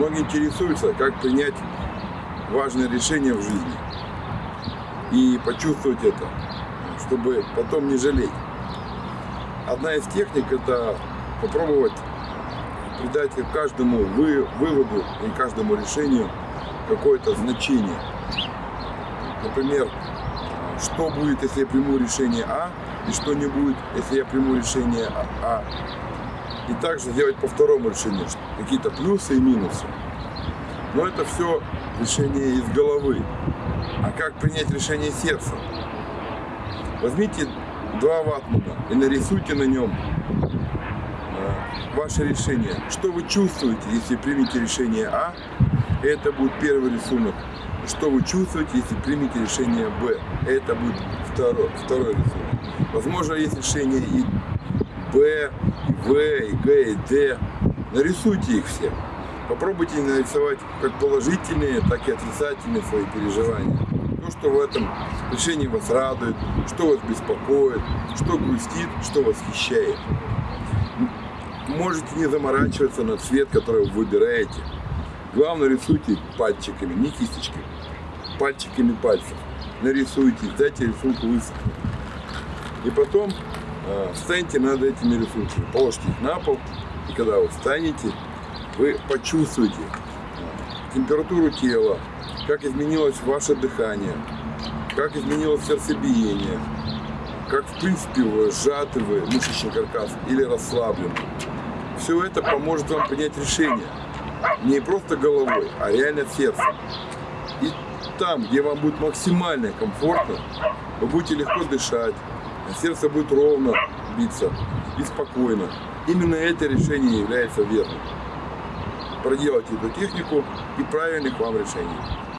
Многие интересуются, как принять важное решение в жизни и почувствовать это, чтобы потом не жалеть. Одна из техник – это попробовать придать каждому вы, выводу и каждому решению какое-то значение. Например, что будет, если я приму решение А, и что не будет, если я приму решение А. И также сделать по второму решению какие-то плюсы и минусы. Но это все решение из головы. А как принять решение сердца? Возьмите два ватмана и нарисуйте на нем э, ваше решение. Что вы чувствуете, если примете решение А? Это будет первый рисунок. Что вы чувствуете, если примете решение Б? Это будет второй, второй рисунок. Возможно, есть решение и Б, и В, и Г, и Д. Нарисуйте их все. Попробуйте нарисовать как положительные, так и отрицательные свои переживания. То, что в этом решении вас радует, что вас беспокоит, что грустит, что восхищает. Можете не заморачиваться на цвет, который вы выбираете. Главное рисуйте пальчиками, не кисточками, пальчиками пальцев. Нарисуйте, дайте рисунку высохнуть. И потом встаньте над этими рисунками, положите их на пол, и когда вы встанете, вы почувствуете температуру тела, как изменилось ваше дыхание, как изменилось сердцебиение, как в принципе вы сжаты вы, мышечный каркас или расслаблен. Все это поможет вам принять решение. Не просто головой, а реально сердцем. И там, где вам будет максимально комфортно, вы будете легко дышать, а сердце будет ровно биться и спокойно. Именно это решение является верным проделайте эту технику и правильных вам решений.